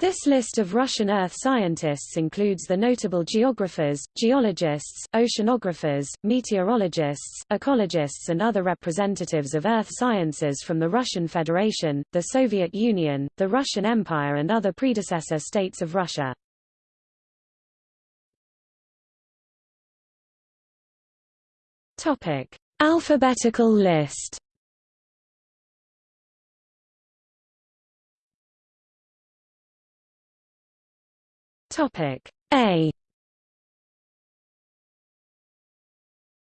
This list of Russian Earth scientists includes the notable geographers, geologists, oceanographers, meteorologists, ecologists and other representatives of Earth sciences from the Russian Federation, the Soviet Union, the Russian Empire and other predecessor states of Russia. Alphabetical list. Topic A.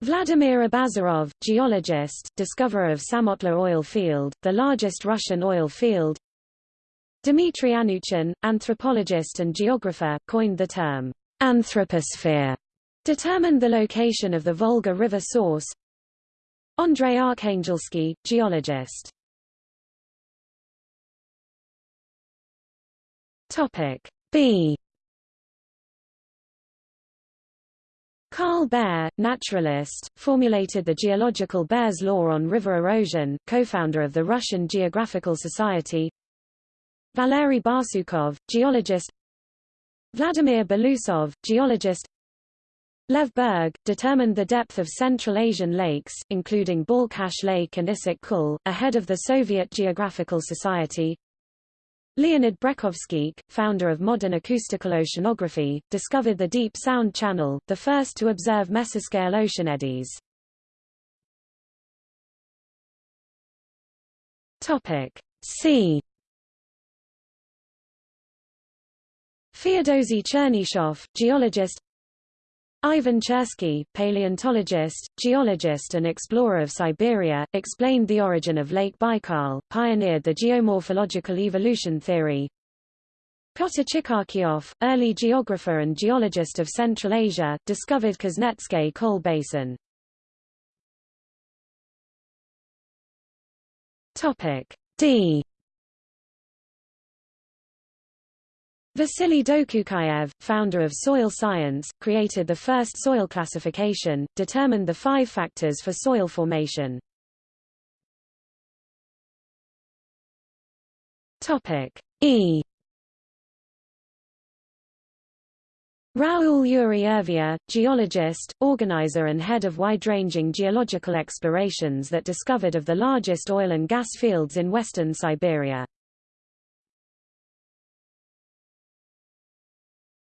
Vladimir Abazarov, geologist, discoverer of Samotlor oil field, the largest Russian oil field. Dmitry Anuchin, anthropologist and geographer, coined the term anthroposphere Determined the location of the Volga River source. Andrei Arkhangelsky, geologist. Topic B. Carl Baer, naturalist, formulated the geological Baer's law on river erosion, co-founder of the Russian Geographical Society. Valery Barsukov, geologist. Vladimir Belousov, geologist. Lev Berg, determined the depth of Central Asian lakes, including Balkhash Lake and Issyk Kul, ahead of the Soviet Geographical Society. Leonid Brekhovskikh, founder of modern acoustical oceanography, discovered the Deep Sound Channel, the first to observe mesoscale ocean eddies. Topic C. Feodosy Chernyshov, geologist Ivan Chersky, paleontologist, geologist and explorer of Siberia, explained the origin of Lake Baikal, pioneered the geomorphological evolution theory. Pyotr Chikhachyov, early geographer and geologist of Central Asia, discovered Kuznetsk coal basin. Topic D. Vasily Dokuchaev, founder of soil science, created the first soil classification, determined the five factors for soil formation. Topic E. Raoul Urey-Urvia, geologist, organizer and head of wide-ranging geological explorations that discovered of the largest oil and gas fields in western Siberia.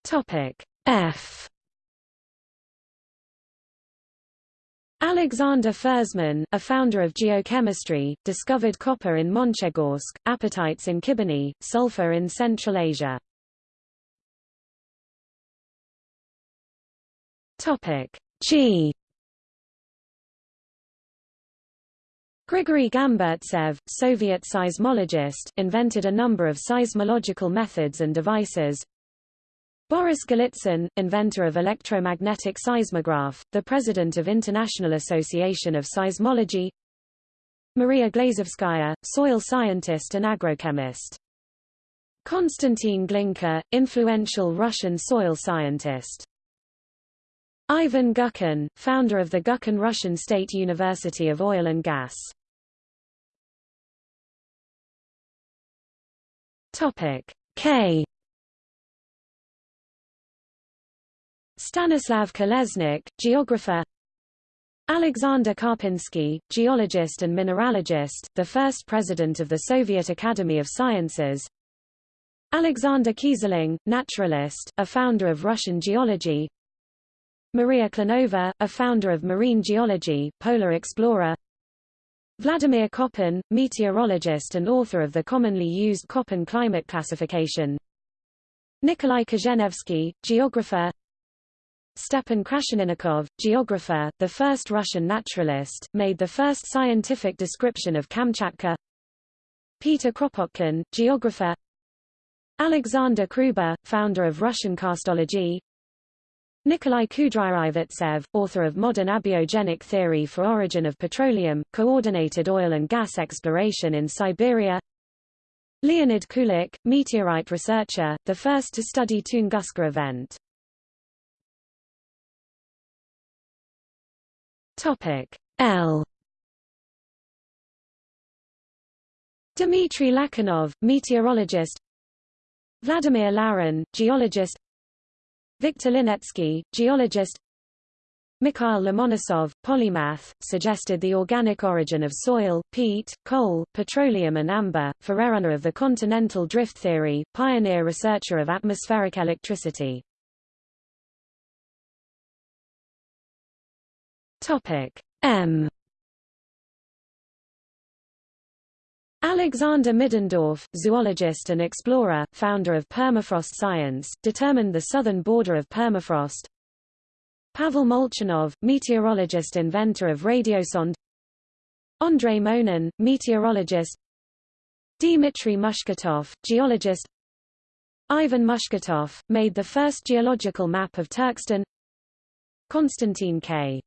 Topic F Alexander Fersman, a founder of geochemistry, discovered copper in Monchegorsk, apatites in Khibiny, sulfur in Central Asia. Topic G Grigory Gamburtsev, Soviet seismologist, invented a number of seismological methods and devices, Boris Golitsyn, inventor of electromagnetic seismograph, the president of International Association of Seismology Maria Glazovskaya, soil scientist and agrochemist. Konstantin Glinka, influential Russian soil scientist. Ivan Gubkin, founder of the Gubkin Russian State University of Oil and Gas. Topic K Stanislav Kalesnik, geographer. Alexander Karpinsky, geologist and mineralogist, the first president of the Soviet Academy of Sciences. Alexander Keyserling, naturalist, a founder of Russian geology. Maria Klenova, a founder of marine geology, polar explorer. Vladimir Koppen, meteorologist and author of the commonly used Koppen climate classification. Nikolai Kozhenevsky, geographer Stepan Krasheninnikov, geographer, the first Russian naturalist, made the first scientific description of Kamchatka. Peter Kropotkin, geographer. Alexander Kruber, founder of Russian karstology. Nikolai Kudryavtsev, author of Modern Abiogenic Theory for Origin of Petroleum, coordinated oil and gas exploration in Siberia. Leonid Kulik, meteorite researcher, the first to study Tunguska event. Topic L. Dmitry Lakhanov, meteorologist. Vladimir Larin, geologist. Viktor Linetsky, geologist. Mikhail Lomonosov, polymath, suggested the organic origin of soil, peat, coal, petroleum and amber, forerunner of the continental drift theory, pioneer researcher of atmospheric electricity. M. Alexander Middendorf, zoologist and explorer, founder of permafrost science, determined the southern border of permafrost. Pavel Molchanov, meteorologist inventor of radiosonde. Andrei Monin, meteorologist. Dmitry Mushketov, geologist. Ivan Mushketov, made the first geological map of Turkestan Konstantin K.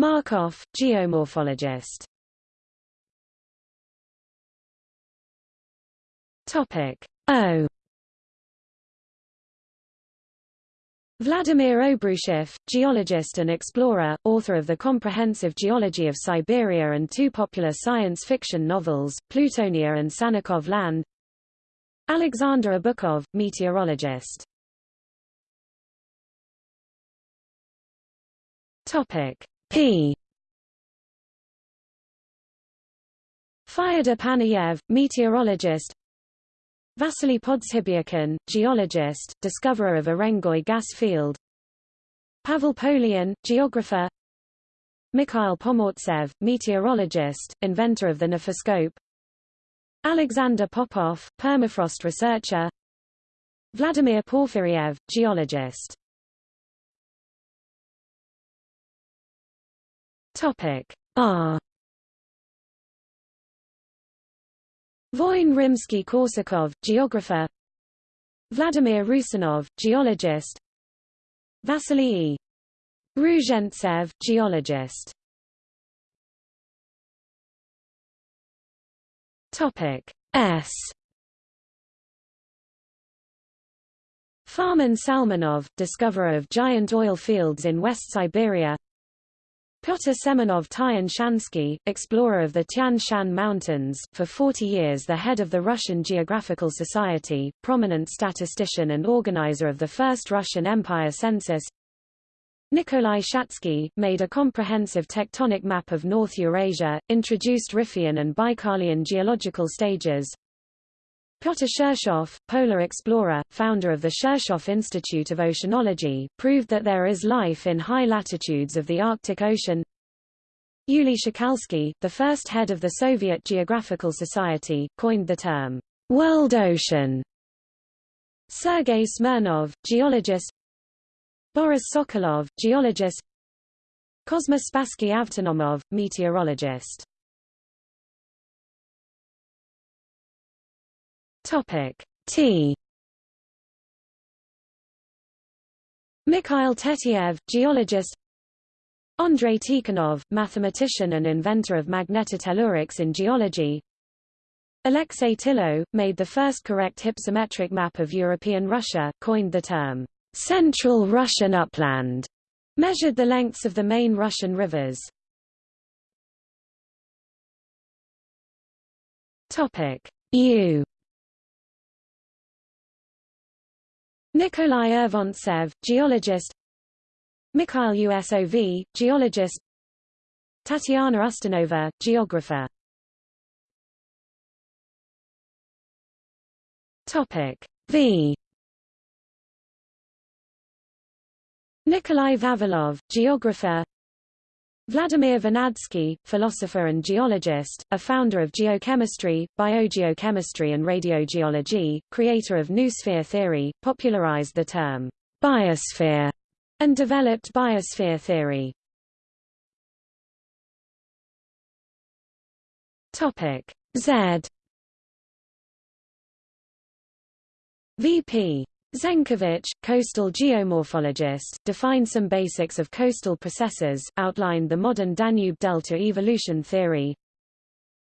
Markov, geomorphologist. Topic O. Vladimir Obruchev, geologist and explorer, author of the Comprehensive Geology of Siberia and two popular science fiction novels, Plutonia and Sannikov Land. Alexander Obukhov, meteorologist. Topic P. Fyodor Panayev, meteorologist. Vasily Podzhibyakin, geologist, discoverer of Urengoy gas field. Pavel Polyan, geographer. Mikhail Pomortsev, meteorologist, inventor of the nephoscope. Alexander Popov, permafrost researcher. Vladimir Porfiriev, geologist Topic? R. Voin Rimsky-Korsakov, geographer. Vladimir Rusinov, geologist. Vasily E. Ruzhentsev, geologist. Topic S. Farman Salmanov, discoverer of giant oil fields in West Siberia Pyotr Semenov Tian-Shansky, explorer of the Tian Shan Mountains, for 40 years the head of the Russian Geographical Society, prominent statistician and organizer of the first Russian Empire census. Nikolai Shatsky, made a comprehensive tectonic map of North Eurasia, introduced Riphean and Baikalian geological stages Pyotr Shirshov, polar explorer, founder of the Shirshov Institute of Oceanology, proved that there is life in high latitudes of the Arctic Ocean. Yuli Shokalsky, the first head of the Soviet Geographical Society, coined the term, world ocean. Sergei Smirnov, geologist Boris Sokolov, geologist Kosma Spassky Avtonomov, meteorologist Topic. T. Mikhail Tetyev, geologist. Andrei Tikhonov, mathematician and inventor of magnetotellurics in geology. Alexei Tillo, made the first correct hypsometric map of European Russia, coined the term, Central Russian Upland, measured the lengths of the main Russian rivers. U Nikolai Urvantsev, geologist Mikhail Usov, geologist Tatiana Ustinova, geographer Topic V Nikolai Vavilov, geographer Vladimir Vernadsky, philosopher and geologist, a founder of geochemistry, biogeochemistry and radiogeology, creator of noosphere theory, popularized the term biosphere and developed biosphere theory. Topic Z VP Zenkovich, coastal geomorphologist, defined some basics of coastal processes, outlined the modern Danube delta evolution theory.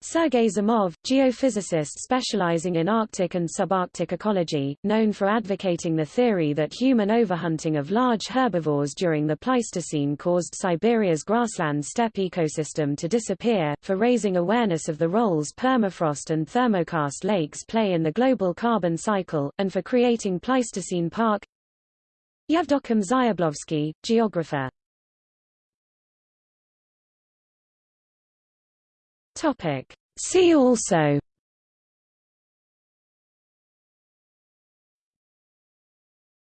Sergei Zimov, geophysicist specializing in Arctic and subarctic ecology, known for advocating the theory that human overhunting of large herbivores during the Pleistocene caused Siberia's grassland steppe ecosystem to disappear, for raising awareness of the roles permafrost and thermokarst lakes play in the global carbon cycle, and for creating Pleistocene Park. Yevdokim Zyablovsky, geographer Topic. See also